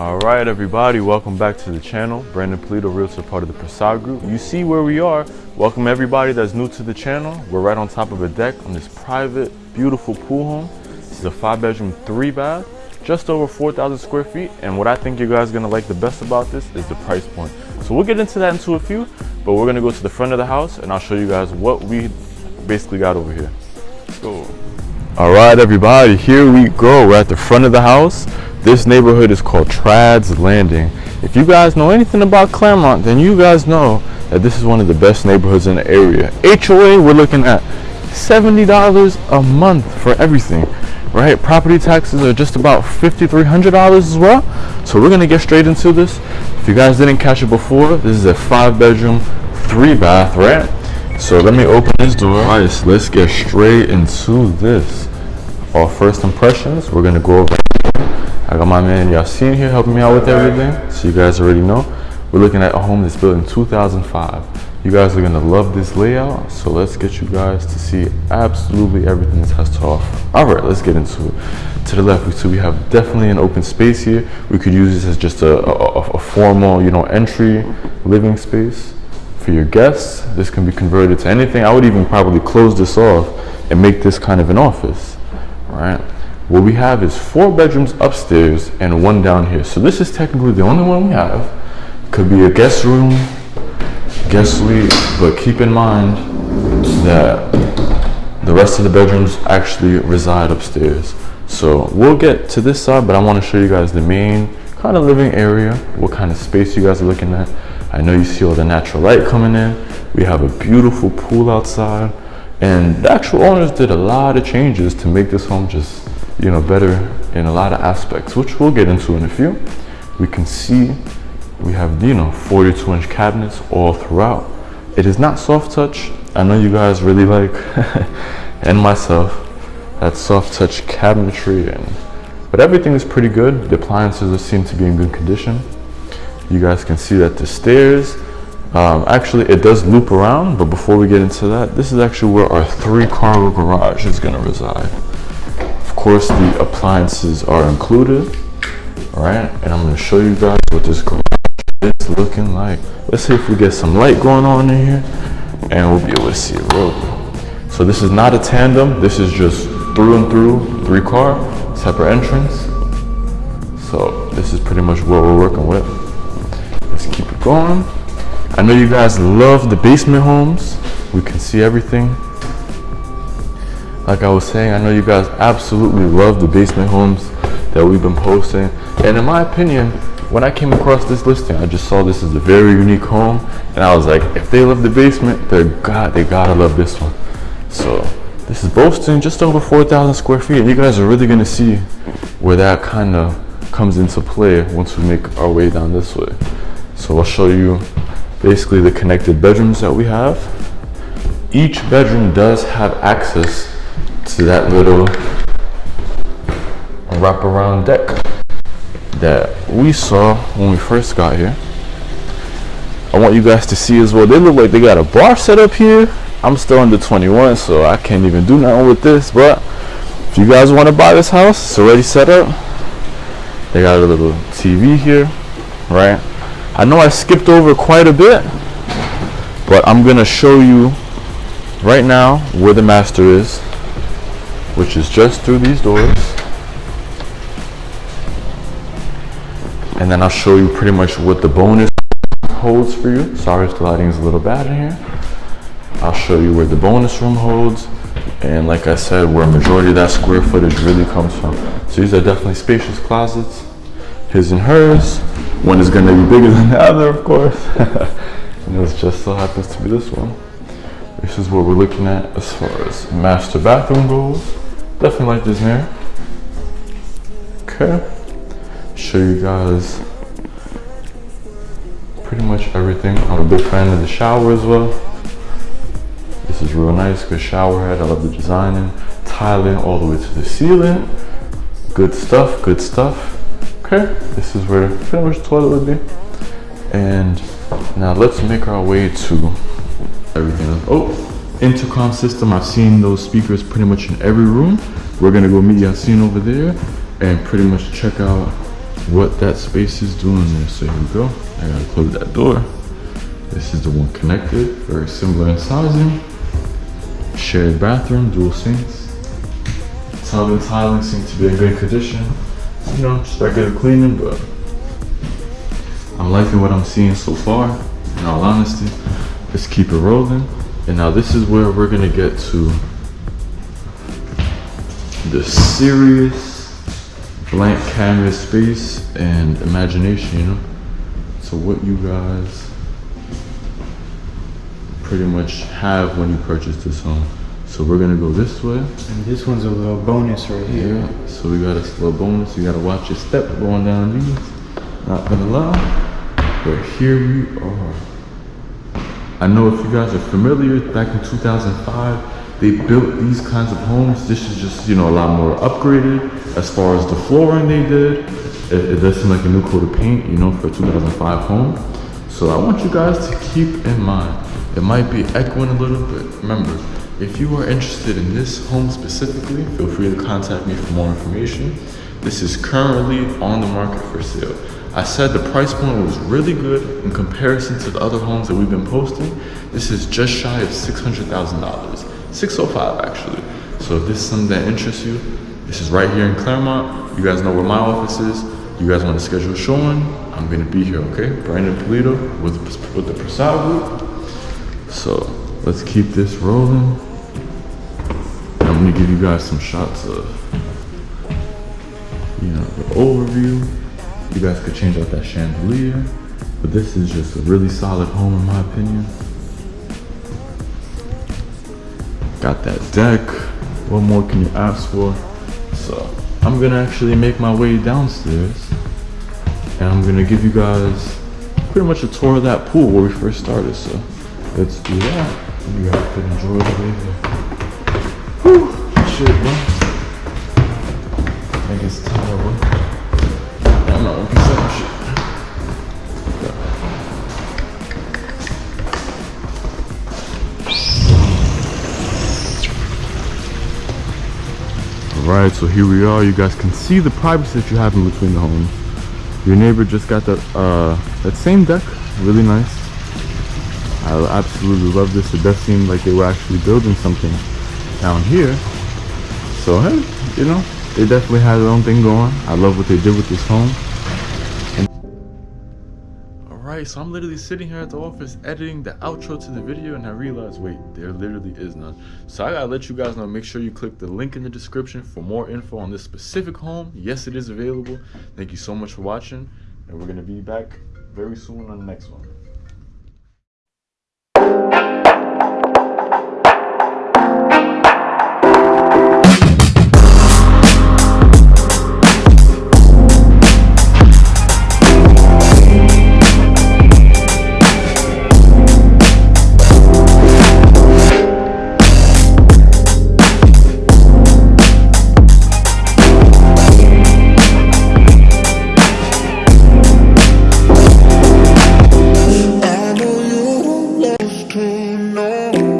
All right, everybody, welcome back to the channel. Brandon Polito, Realtor, part of the Prasad Group. You see where we are. Welcome everybody that's new to the channel. We're right on top of a deck on this private, beautiful pool home. This is a five bedroom, three bath, just over 4,000 square feet. And what I think you guys are gonna like the best about this is the price point. So we'll get into that into a few, but we're gonna go to the front of the house and I'll show you guys what we basically got over here. Let's go. All right, everybody, here we go. We're at the front of the house. This neighborhood is called Trads Landing. If you guys know anything about Clermont, then you guys know that this is one of the best neighborhoods in the area. HOA, we're looking at $70 a month for everything, right? Property taxes are just about $5,300 as well. So we're gonna get straight into this. If you guys didn't catch it before, this is a five bedroom, three bath, right? So let me open this door. All right, let's get straight into this. Our first impressions, we're gonna go over I got my man Yasin here helping me out with everything. So you guys already know. We're looking at a home that's built in 2005. You guys are gonna love this layout. So let's get you guys to see absolutely everything this has to offer. All right, let's get into it. To the left, we see we have definitely an open space here. We could use this as just a, a, a formal, you know, entry living space for your guests. This can be converted to anything. I would even probably close this off and make this kind of an office, right? What we have is four bedrooms upstairs and one down here. So this is technically the only one we have. Could be a guest room, guest suite, but keep in mind that the rest of the bedrooms actually reside upstairs. So we'll get to this side, but I want to show you guys the main kind of living area, what kind of space you guys are looking at. I know you see all the natural light coming in. We have a beautiful pool outside. And the actual owners did a lot of changes to make this home just you know, better in a lot of aspects, which we'll get into in a few. We can see we have, you know, 42 inch cabinets all throughout. It is not soft touch. I know you guys really like, and myself, that soft touch cabinetry and, but everything is pretty good. The appliances seem to be in good condition. You guys can see that the stairs, um, actually it does loop around, but before we get into that, this is actually where our three car garage is gonna reside course the appliances are included all right and i'm to show you guys what this garage is looking like. Let's see if we get some light going on in here and we'll be able to see it real good. So this is not a tandem this is just through and through three car separate entrance. So this is pretty much what we're working with. Let's keep it going. I know you guys love the basement homes. We can see everything like I was saying, I know you guys absolutely love the basement homes that we've been posting. And in my opinion, when I came across this listing, I just saw this as a very unique home. And I was like, if they love the basement, they're God, they gotta love this one. So this is boasting just over 4,000 square feet. And you guys are really gonna see where that kind of comes into play once we make our way down this way. So I'll show you basically the connected bedrooms that we have. Each bedroom does have access to that little wraparound deck that we saw when we first got here. I want you guys to see as well. They look like they got a bar set up here. I'm still under 21, so I can't even do nothing with this. But if you guys want to buy this house, it's already set up. They got a little TV here, right? I know I skipped over quite a bit, but I'm gonna show you right now where the master is which is just through these doors. And then I'll show you pretty much what the bonus holds for you. Sorry if the lighting is a little bad in here. I'll show you where the bonus room holds. And like I said, where majority of that square footage really comes from. So these are definitely spacious closets. His and hers. One is gonna be bigger than the other, of course. and this just so happens to be this one. This is what we're looking at as far as master bathroom goes. Definitely like this mirror. Okay. Show you guys pretty much everything. I'm a big fan of the shower as well. This is real nice, good shower head. I love the designing. Tiling all the way to the ceiling. Good stuff, good stuff. Okay, this is where pretty much toilet would be. And now let's make our way to everything. else. Oh, intercom system. I've seen those speakers pretty much in every room. We're gonna go meet Yasin over there and pretty much check out what that space is doing there. So here we go. I gotta close that door. This is the one connected, very similar in sizing. Shared bathroom, dual sinks. Tile and tiling seem to be in good condition. You know, just regular cleaning, but I'm liking what I'm seeing so far, in all honesty. Let's keep it rolling. And now this is where we're gonna get to the serious blank canvas space and imagination, you know? So what you guys pretty much have when you purchase this home. So we're gonna go this way. And this one's a little bonus right here. Yeah, so we got a little bonus. You gotta watch your step going down these. Not gonna lie, but here we are. I know if you guys are familiar, back in 2005, they built these kinds of homes. This is just, you know, a lot more upgraded as far as the flooring they did. It, it does seem like a new coat of paint, you know, for a 2005 home. So I want you guys to keep in mind, it might be echoing a little bit. Remember, if you are interested in this home specifically, feel free to contact me for more information. This is currently on the market for sale. I said the price point was really good in comparison to the other homes that we've been posting. This is just shy of $600,000. 605 actually. So if this is something that interests you, this is right here in Clermont. You guys know where my office is. You guys want to schedule a showing? I'm gonna be here, okay? Brandon Polito with, with the Prasad Group. So let's keep this rolling. I'm gonna give you guys some shots of, you know, the overview. You guys could change out that chandelier, but this is just a really solid home in my opinion. Got that deck. What more can you ask for? So I'm gonna actually make my way downstairs and I'm gonna give you guys pretty much a tour of that pool where we first started. So let's do that. You guys could enjoy the way. Whew, shit, bro. Alright, so here we are. You guys can see the privacy that you have in between the homes. Your neighbor just got that uh that same deck, really nice. I absolutely love this. It does seem like they were actually building something down here. So hey, you know, they definitely had their own thing going. I love what they did with this home. Alright, so I'm literally sitting here at the office editing the outro to the video and I realized, wait, there literally is none. So I gotta let you guys know, make sure you click the link in the description for more info on this specific home. Yes, it is available. Thank you so much for watching and we're gonna be back very soon on the next one.